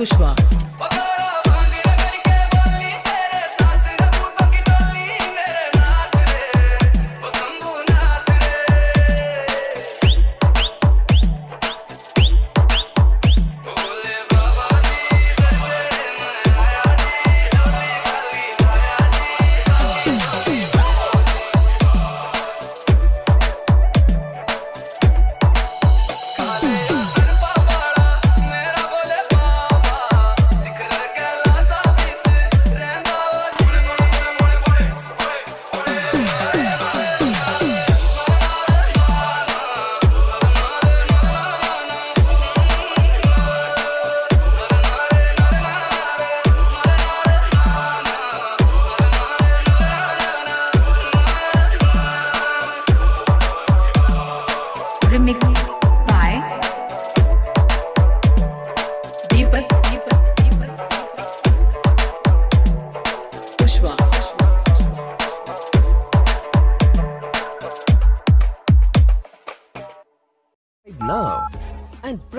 Kuschwa. now and press